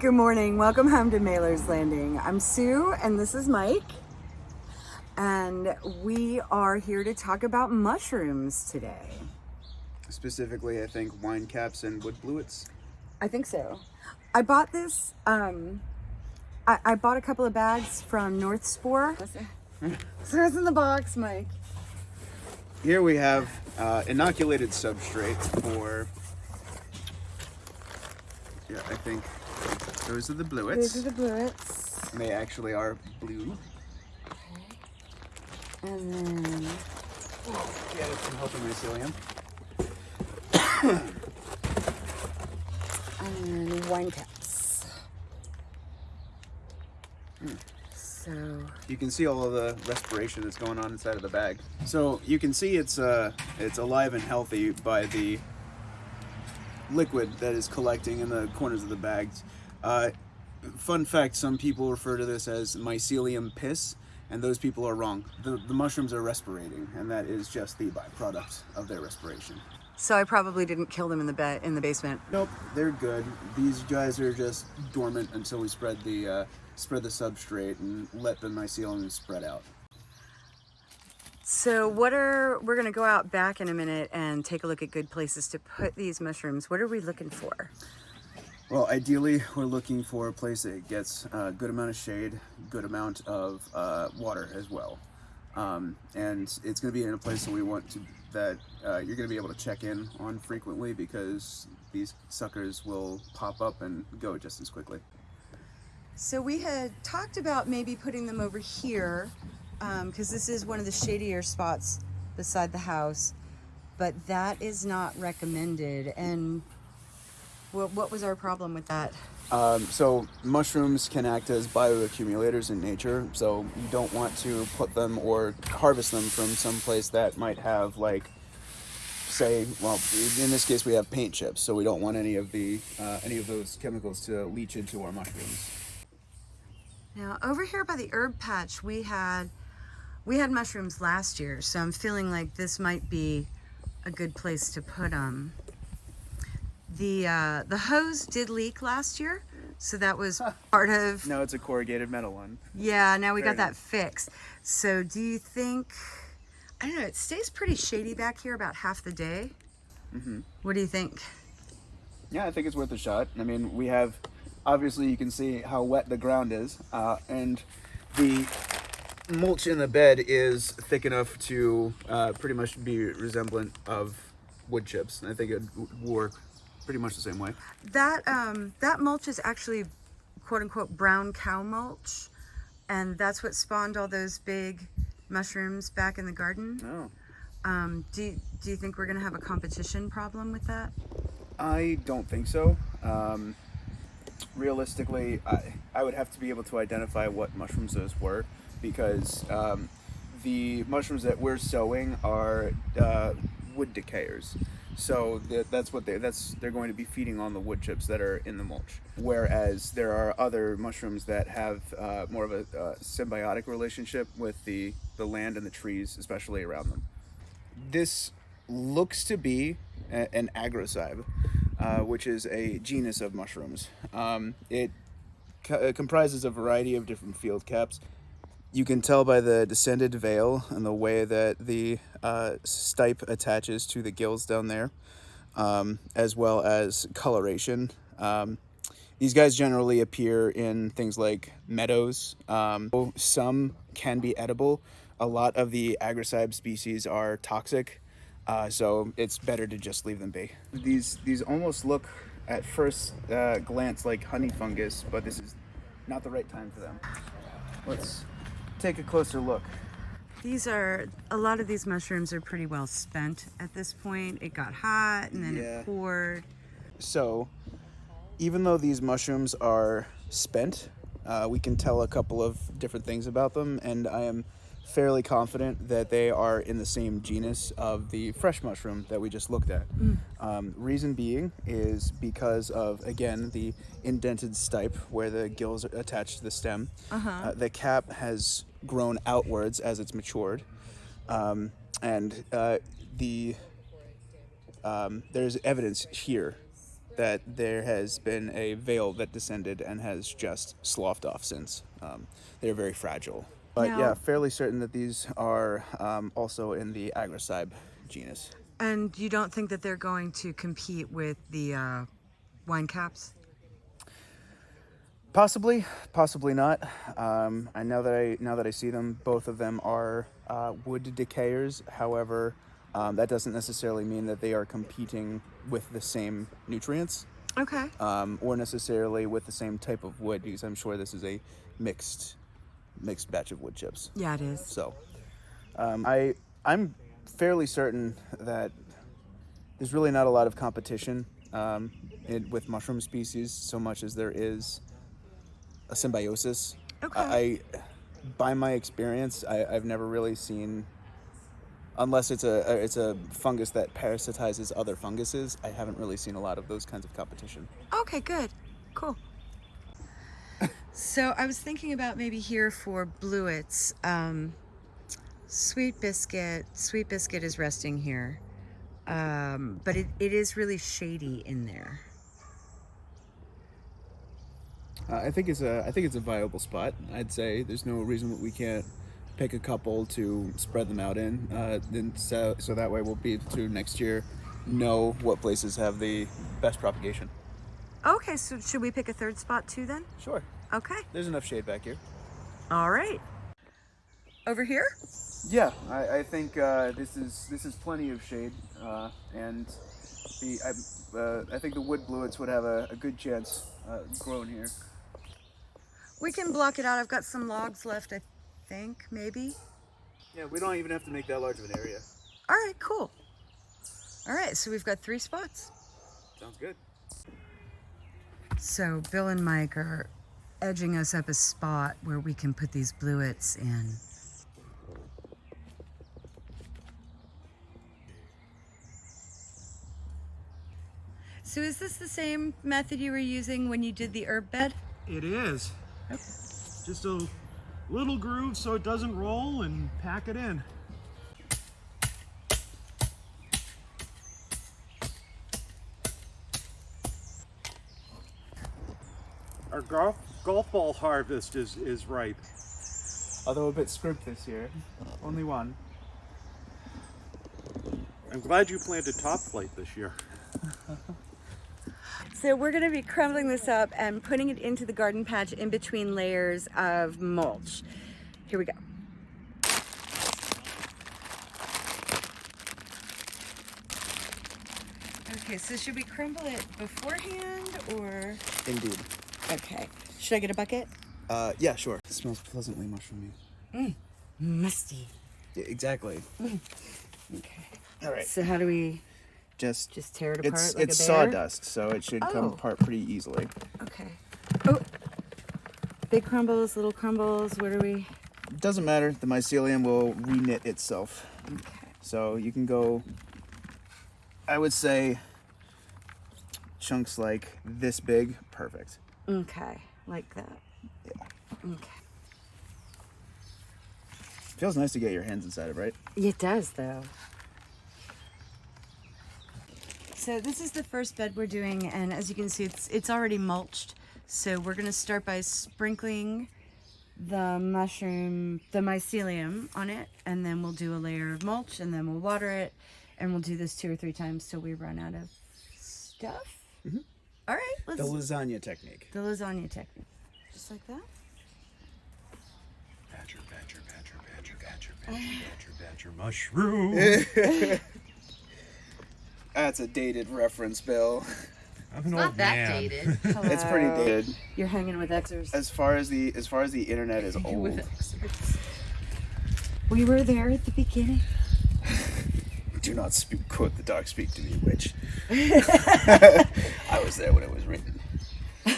Good morning. Welcome home to Mailer's Landing. I'm Sue and this is Mike. And we are here to talk about mushrooms today. Specifically, I think wine caps and wood blewits. I think so. I bought this, um, I, I bought a couple of bags from North Spore. So it's in the box, Mike. Here we have uh, inoculated substrate for, yeah, I think those are the blewits. These are the blewits. They actually are blue. And then, Yeah, that's some helping mycelium. and then wine caps. So, You can see all of the respiration that's going on inside of the bag. So you can see it's uh, it's alive and healthy by the liquid that is collecting in the corners of the bags. Uh, fun fact: some people refer to this as mycelium piss, and those people are wrong. The, the mushrooms are respirating, and that is just the byproduct of their respiration. so I probably didn't kill them in the bed in the basement. Nope, they're good. These guys are just dormant until we spread the uh, spread the substrate and let the mycelium spread out. So what are, we're gonna go out back in a minute and take a look at good places to put these mushrooms. What are we looking for? Well, ideally, we're looking for a place that gets a good amount of shade, good amount of uh, water as well. Um, and it's going to be in a place that we want to that uh, you're going to be able to check in on frequently because these suckers will pop up and go just as quickly. So we had talked about maybe putting them over here because this is one of the shadier spots beside the house, but that is not recommended. And what, what was our problem with that? Um, so mushrooms can act as bioaccumulators in nature, so you don't want to put them or harvest them from some place that might have like, say, well, in this case we have paint chips, so we don't want any of the uh, any of those chemicals to leach into our mushrooms. Now over here by the herb patch, we had we had mushrooms last year, so I'm feeling like this might be a good place to put them. The uh, the hose did leak last year, so that was part of No, it's a corrugated metal one. yeah. Now we got that fixed. So do you think? I don't know. It stays pretty shady back here about half the day. Mhm. What do you think? Yeah, I think it's worth a shot. I mean, we have obviously you can see how wet the ground is, uh, and the mulch in the bed is thick enough to uh, pretty much be resemblant of wood chips. And I think it would work pretty much the same way. That um, that mulch is actually quote unquote brown cow mulch, and that's what spawned all those big mushrooms back in the garden. Oh. Um, do you, do you think we're gonna have a competition problem with that? I don't think so. Um, realistically, I, I would have to be able to identify what mushrooms those were because um, the mushrooms that we're sowing are uh, wood decayers. So that's what they that's they're going to be feeding on the wood chips that are in the mulch. Whereas there are other mushrooms that have uh, more of a uh, symbiotic relationship with the the land and the trees, especially around them. This looks to be a- an agrocybe, uh, which is a genus of mushrooms. Um, it co- uh, comprises a variety of different field caps. You can tell by the descended veil and the way that the uh, stipe attaches to the gills down there, um, as well as coloration. Um, these guys generally appear in things like meadows. Um, some can be edible. A lot of the agrocybe species are toxic, uh, so it's better to just leave them be. These these almost look at first uh, glance like honey fungus, but this is not the right time for them. Let's take a closer look. These are a lot of these mushrooms are pretty well spent at this point. It got hot and then Yeah. it poured. So, even though these mushrooms are spent, uh, we can tell a couple of different things about them, and I am fairly confident that they are in the same genus of the fresh mushroom that we just looked at. Um, reason being is because of, again, the indented stipe where the gills are attached to the stem. Uh, the cap has grown outwards as it's matured, um, and uh, the um, there's evidence here that there has been a veil that descended and has just sloughed off since. Um, they're very fragile. But Now- yeah, fairly certain that these are um, also in the Agrocybe genus. And you don't think that they're going to compete with the uh, wine caps? Possibly, possibly not. Um, I know that I now that I see them, both of them are uh, wood decayers. However, um, that doesn't necessarily mean that they are competing with the same nutrients Okay. um, or necessarily with the same type of wood, because I'm sure this is a mixed mixed batch of wood chips. Yeah, it is. So, um, I I'm fairly certain that there's really not a lot of competition um, in, with mushroom species so much as there is a symbiosis. Okay. I, by my experience, I, I've never really seen. Unless it's a, a it's a fungus that parasitizes other funguses, I haven't really seen a lot of those kinds of competition. Okay, good. Cool. so I was thinking about maybe here for blewits. Um, Sweet Biscuit. Sweet Biscuit is resting here. Um, but it, it is really shady in there. Uh, I think it's a I think it's a viable spot. I'd say there's no reason that we can't pick a couple to spread them out in. Uh, then so so that way we'll be able to next year know what places have the best propagation. Okay, so should we pick a third spot too then? Sure. Okay. There's enough shade back here. All right. Over here? Yeah, I, I think uh, this is this is plenty of shade, uh, and the I, uh, I think the wood blewits would have a, a good chance uh, growing here. We can block it out. I've got some logs left, I think, maybe. Yeah, we don't even have to make that large of an area. All right, cool. All right, so we've got three spots. Sounds good. So Bill and Mike are edging us up a spot where we can put these blewits in. So is this the same method you were using when you did the herb bed? It is. Just a little groove so it doesn't roll and pack it in. Our golf, golf ball harvest is, is ripe. Although a bit scrimped this year, only one. I'm glad you planted Top-Flite this year. So we're going to be crumbling this up and putting it into the garden patch in between layers of mulch. Here we go. Okay, so should we crumble it beforehand or? Indeed. Okay. Should I get a bucket? Uh, yeah, sure. It smells pleasantly mushroomy. Mmm, Musty. Yeah, exactly. Okay. All right. So how do we Just just tear it apart it's like it's sawdust, so it should come Oh. apart pretty easily. Okay. Oh, big crumbles, little crumbles. What are we? Doesn't matter. The mycelium will reknit itself. Okay. So you can go. I would say chunks like this big, perfect. Okay, like that. Yeah. Okay. Feels nice to get your hands inside of, right? It does, though. So this is the first bed we're doing, and as you can see, it's it's already mulched. So we're gonna start by sprinkling the mushroom, the mycelium on it, and then we'll do a layer of mulch, and then we'll water it, and we'll do this two or three times till we run out of stuff. All right, let's The lasagna technique. the lasagna technique, just like that. Badger, badger, badger, badger, badger, badger, badger, badger, mushroom. That's a dated reference, Bill. I'm an Not old that man. dated. It's pretty dated. You're hanging with Xers. As far as the as far as the internet is old. With. We were there at the beginning. Do not speak, quote the dog speak to me, witch. I was there when it was written.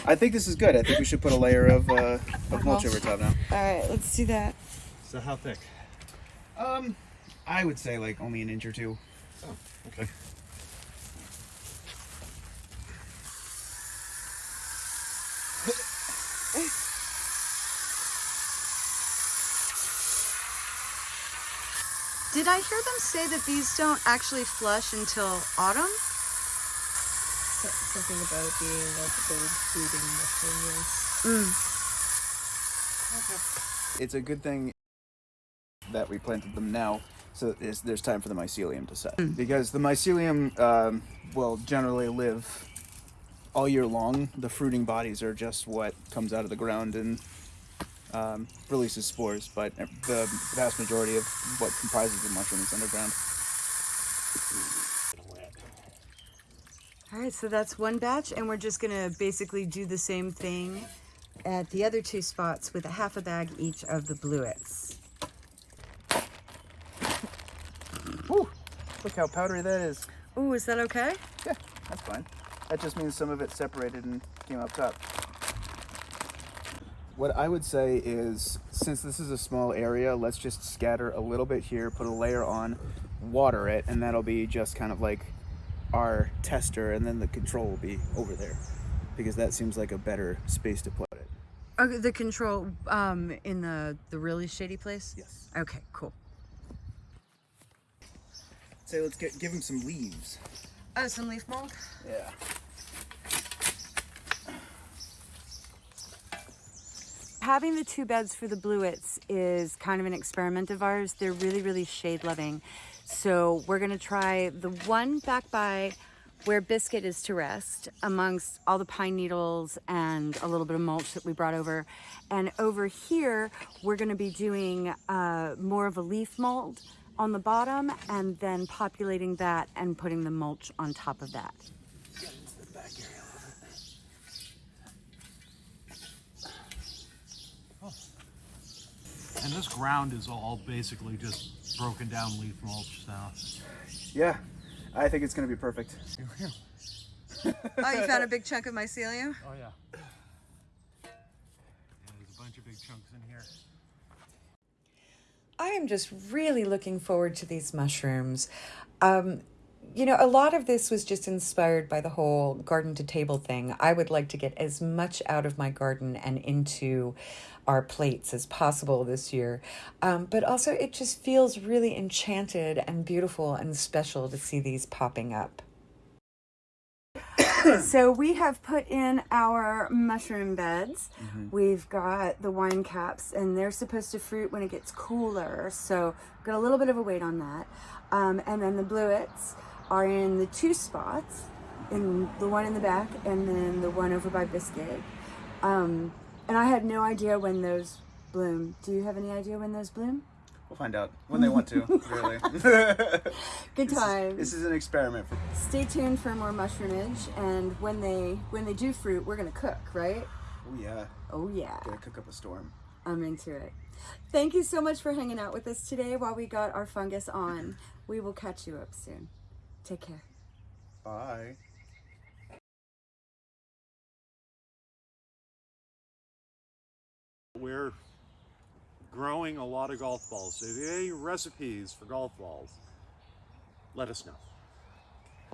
I think this is good. I think we should put a layer of, uh, of mulch over top now. All right, let's do that. So how thick? Um, I would say like only an inch or two. Oh, Okay. Did I hear them say that these don't actually flush until autumn? something about it being a cold breeding mushroom. Yes. It's a good thing that we planted them now, so that there's, there's time for the mycelium to set. Because the mycelium um, will generally live all year long. The fruiting bodies are just what comes out of the ground and um, releases spores, but the vast majority of what comprises the mushroom is underground. All right, so that's one batch, and we're just gonna basically do the same thing at the other two spots with a half a bag each of the blewits. Woo! Look how powdery that is. Ooh, is that okay? Yeah, that's fine. That just means some of it separated and came up top. What I would say is, since this is a small area, let's just scatter a little bit here, put a layer on, water it, and that'll be just kind of like our tester, and then the control will be over there. Because that seems like a better space to put it. Okay, the control um, in the the really shady place. Yes. Okay, cool. Say, let's get give him some leaves. Oh, some leaf mold. Yeah. Having the two beds for the blewits is kind of an experiment of ours. They're really, really shade loving. So we're gonna try the one back by where Biscuit is to rest amongst all the pine needles and a little bit of mulch that we brought over. And over here, we're gonna be doing uh, more of a leaf mold on the bottom and then populating that and putting the mulch on top of that. This ground is all basically just broken down leaf mulch now. Yeah, I think it's gonna be perfect. Oh, you found a big chunk of mycelium? Oh yeah. yeah. There's a bunch of big chunks in here. I am just really looking forward to these mushrooms. Um, you know, a lot of this was just inspired by the whole garden to table thing. I would like to get as much out of my garden and into our plates as possible this year. Um, but also, it just feels really enchanted and beautiful and special to see these popping up. so we have put in our mushroom beds. We've got the wine caps, and they're supposed to fruit when it gets cooler. So got a little bit of a wait on that. Um, and then the blewits are in the two spots, in the one in the back, and then the one over by Biscuit. Um, and I had no idea when those bloom. Do you have any idea when those bloom? We'll find out when they want to. Really. Good This is- This is an experiment. For, Stay tuned for more mushroomage, and when they when they do fruit, we're gonna cook, right? oh yeah, Oh yeah. gonna cook up a storm. I'm into it. Thank you so much for hanging out with us today while we got our fungus on. We will catch you up soon. Take care. Bye. We're growing a lot of golf balls. So if you have any recipes for golf balls, let us know.